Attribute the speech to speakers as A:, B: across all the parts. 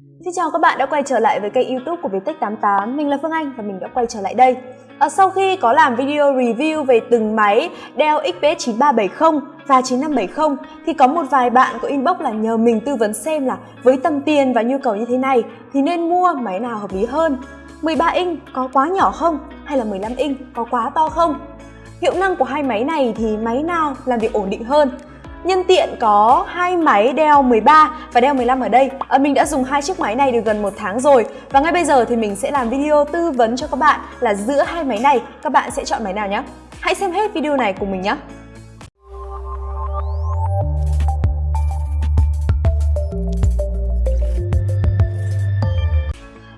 A: Xin chào các bạn đã quay trở lại với kênh youtube của Viettech88 Mình là Phương Anh và mình đã quay trở lại đây à, Sau khi có làm video review về từng máy Dell XPS 9370 và 9570 Thì có một vài bạn có inbox là nhờ mình tư vấn xem là Với tầm tiền và nhu cầu như thế này Thì nên mua máy nào hợp lý hơn 13 inch có quá nhỏ không? Hay là 15 inch có quá to không? Hiệu năng của hai máy này thì máy nào làm việc ổn định hơn? Nhân tiện có hai máy đeo 13 và đeo 15 ở đây à, Mình đã dùng hai chiếc máy này được gần một tháng rồi Và ngay bây giờ thì mình sẽ làm video tư vấn cho các bạn là giữa hai máy này các bạn sẽ chọn máy nào nhé Hãy xem hết video này cùng mình nhé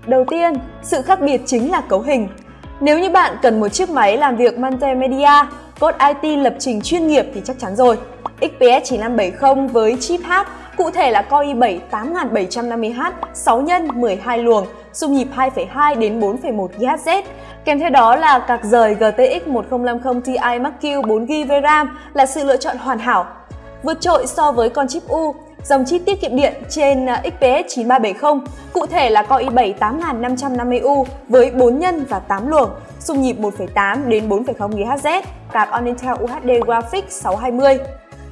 A: Đầu tiên, sự khác biệt chính là cấu hình. Nếu như bạn cần một chiếc máy làm việc multimedia, code IT lập trình chuyên nghiệp thì chắc chắn rồi. XPS 9570 với chip H, cụ thể là Core i7 8750H 6 x 12 luồng, xung nhịp 2,2 đến 4,1 GHz. Kèm theo đó là card rời GTX 1050 Ti Mark-Q 4GB RAM là sự lựa chọn hoàn hảo. Vượt trội so với con chip U, dòng chip tiết kiệm điện trên à, XPS 9370, cụ thể là Core i7 8550U với 4 nhân và 8 luồng, xung nhịp 1.8 đến 4.0 GHz, card on Intel UHD Graphics 620.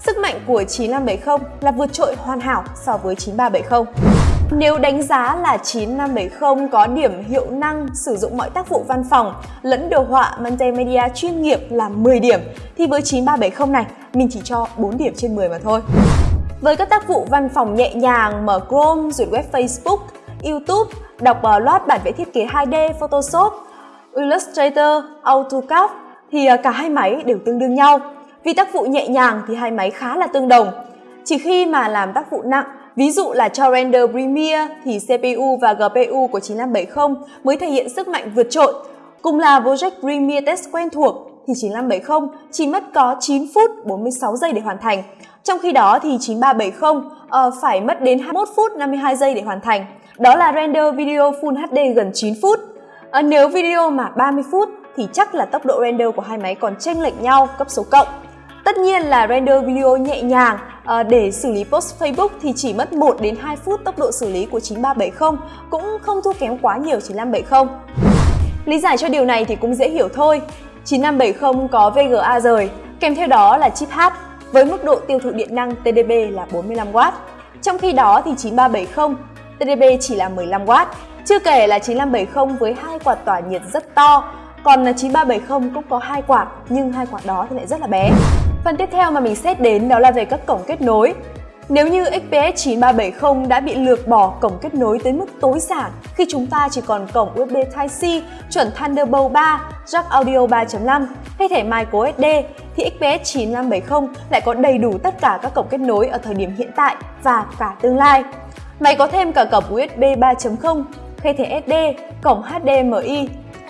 A: Sức mạnh của 9570 là vượt trội hoàn hảo so với 9370. Nếu đánh giá là 9570 có điểm hiệu năng sử dụng mọi tác vụ văn phòng lẫn đồ họa multimedia chuyên nghiệp là 10 điểm thì với 9370 này mình chỉ cho 4 điểm trên 10 mà thôi. Với các tác vụ văn phòng nhẹ nhàng, mở Chrome, duyệt web Facebook, YouTube, đọc uh, bản vẽ thiết kế 2D, Photoshop, Illustrator, AutoCAD thì uh, cả hai máy đều tương đương nhau. Vì tác vụ nhẹ nhàng thì hai máy khá là tương đồng. Chỉ khi mà làm tác vụ nặng, ví dụ là cho render Premiere thì CPU và GPU của 9570 mới thể hiện sức mạnh vượt trội. Cùng là Project Premiere Test quen thuộc thì 9570 chỉ mất có 9 phút 46 giây để hoàn thành. Trong khi đó thì 9370 uh, ờ, phải mất đến 21 phút 52 giây để hoàn thành. Đó là render video Full HD gần 9 phút. Uh, nếu video mà 30 phút thì chắc là tốc độ render của hai máy còn chênh lệch nhau cấp số cộng. Tất nhiên là render video nhẹ nhàng à, để xử lý post Facebook thì chỉ mất 1 đến 2 phút tốc độ xử lý của 9370 cũng không thua kém quá nhiều 9570. Lý giải cho điều này thì cũng dễ hiểu thôi. 9570 có VGA rời, kèm theo đó là chip H với mức độ tiêu thụ điện năng TDP là 45W. Trong khi đó thì 9370 TDP chỉ là 15W. Chưa kể là 9570 với hai quạt tỏa nhiệt rất to, còn 9370 cũng có hai quạt nhưng hai quạt đó thì lại rất là bé. Phần tiếp theo mà mình xét đến đó là về các cổng kết nối. Nếu như XPS 9370 đã bị lược bỏ cổng kết nối tới mức tối giản khi chúng ta chỉ còn cổng USB Type-C chuẩn Thunderbolt 3, jack audio 3.5 hay thẻ microSD thì XPS 9570 lại có đầy đủ tất cả các cổng kết nối ở thời điểm hiện tại và cả tương lai. Máy có thêm cả cổng USB 3.0, khe thẻ SD, cổng HDMI.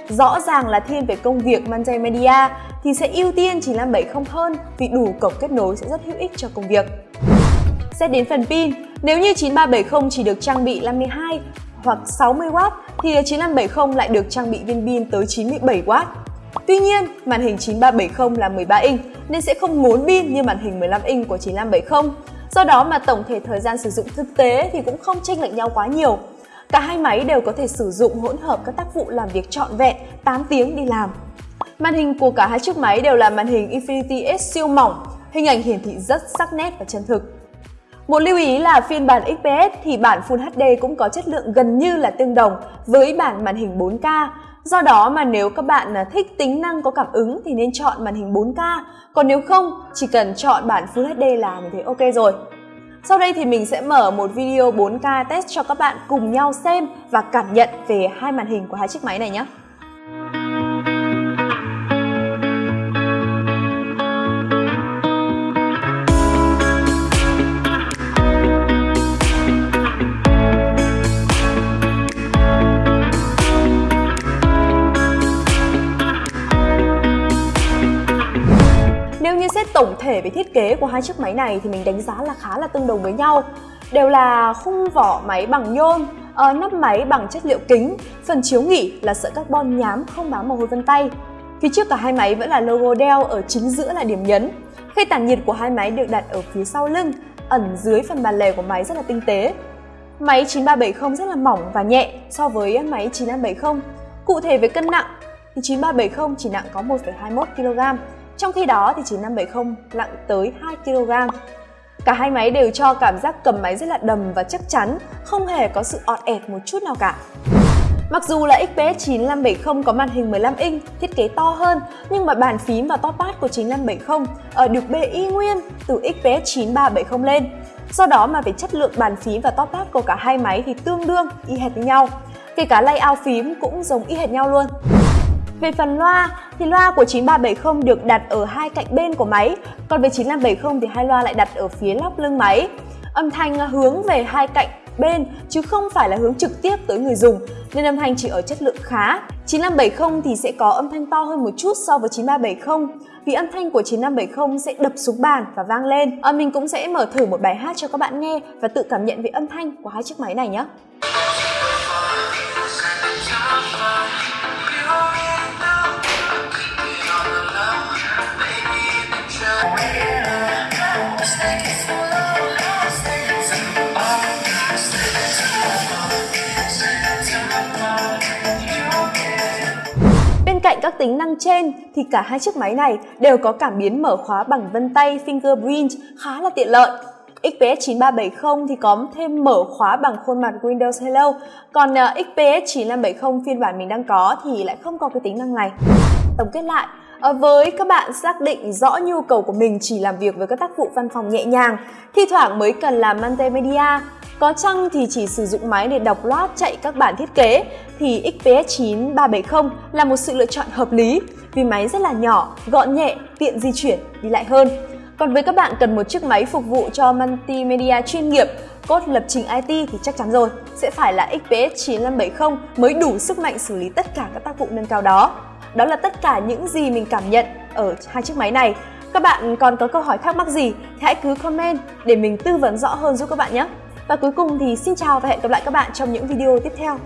A: Rõ ràng là thiên về công việc multimedia thì sẽ ưu tiên 9570 hơn vì đủ cổng kết nối sẽ rất hữu ích cho công việc. Xét đến phần pin, nếu như 9370 chỉ được trang bị 52 hoặc 60W thì 9570 lại được trang bị viên pin tới 97W. Tuy nhiên, màn hình 9370 là 13 inch nên sẽ không ngốn pin như màn hình 15 inch của 9570. Do đó mà tổng thể thời gian sử dụng thực tế thì cũng không chênh lệch nhau quá nhiều. Cả hai máy đều có thể sử dụng hỗn hợp các tác vụ làm việc trọn vẹn 8 tiếng đi làm. Màn hình của cả hai chiếc máy đều là màn hình Infinity S siêu mỏng, hình ảnh hiển thị rất sắc nét và chân thực. Một lưu ý là phiên bản XPS thì bản Full HD cũng có chất lượng gần như là tương đồng với bản màn hình 4K. Do đó mà nếu các bạn à, thích tính năng có cảm ứng thì nên chọn màn hình 4K, còn nếu không chỉ cần chọn bản Full HD là mình thấy ok rồi. Sau đây thì mình sẽ mở một video 4K test cho các bạn cùng nhau xem và cảm nhận về hai màn hình của hai chiếc máy này nhé. Thể về thiết kế của hai chiếc máy này thì mình đánh giá là khá là tương đồng với nhau. Đều là khung vỏ máy bằng nhôm, uh, nắp máy bằng chất liệu kính, phần chiếu nghỉ là sợi carbon nhám không bám mồ hôi vân tay. Phía trước cả hai máy vẫn là logo Dell ở chính giữa là điểm nhấn. Khay tản nhiệt của hai máy được đặt ở phía sau lưng, ẩn dưới phần bàn lề của máy rất là tinh tế. máy 9370 rất là mỏng và nhẹ so với máy 9570. Cụ thể về cân nặng thì 9370 chỉ nặng có 1,21 kg, trong khi đó thì 9570 nặng tới 2 kg. Cả hai máy đều cho cảm giác cầm máy rất là đầm và chắc chắn, không hề có sự ọt ẹt một chút nào cả. Mặc dù là XPS 9570 có màn hình 15 inch, thiết kế to hơn, nhưng mà bàn phím và top pad của 9570 ở được bê y nguyên từ XPS 9370 lên. Do đó mà về chất lượng bàn phím và top pad của cả hai máy thì tương đương y hệt với nhau. Kể cả layout phím cũng giống y hệt nhau luôn. Về phần loa thì loa của 9370 được đặt ở hai cạnh bên của máy, còn về 9570 thì hai loa lại đặt ở phía lóc lưng máy. Âm thanh hướng về hai cạnh bên chứ không phải là hướng trực tiếp tới người dùng nên âm thanh chỉ ở chất lượng khá. 9570 thì sẽ có âm thanh to hơn một chút so với 9370 vì âm thanh của 9570 sẽ đập xuống bàn và vang lên. À, mình cũng sẽ mở thử một bài hát cho các bạn nghe và tự cảm nhận về âm thanh của hai chiếc máy này nhé. Cạnh các tính năng trên thì cả hai chiếc máy này đều có cảm biến mở khóa bằng vân tay fingerprint khá là tiện lợi. XPS 9370 thì có thêm mở khóa bằng khuôn mặt Windows Hello, còn à, XPS 9570 phiên bản mình đang có thì lại không có cái tính năng này. Tổng kết lại, ờ, với các bạn xác định rõ nhu cầu của mình chỉ làm việc với các tác vụ văn phòng nhẹ nhàng, thi thoảng mới cần làm multimedia, có chăng thì chỉ sử dụng máy để đọc loát chạy các bản thiết kế thì XPS 9370 là một sự lựa chọn hợp lý vì máy rất là nhỏ, gọn nhẹ, tiện di chuyển, đi lại hơn. Còn với các bạn cần một chiếc máy phục vụ cho multimedia chuyên nghiệp, cốt lập trình IT thì chắc chắn rồi, sẽ phải là XPS 9570 mới đủ sức mạnh xử lý tất cả các tác vụ nâng cao đó. Đó là tất cả những gì mình cảm nhận ở hai chiếc máy này. Các bạn còn có câu hỏi thắc mắc gì thì hãy cứ comment để mình tư vấn rõ hơn giúp các bạn nhé. Và cuối cùng thì xin chào và hẹn gặp lại các bạn trong những video tiếp theo.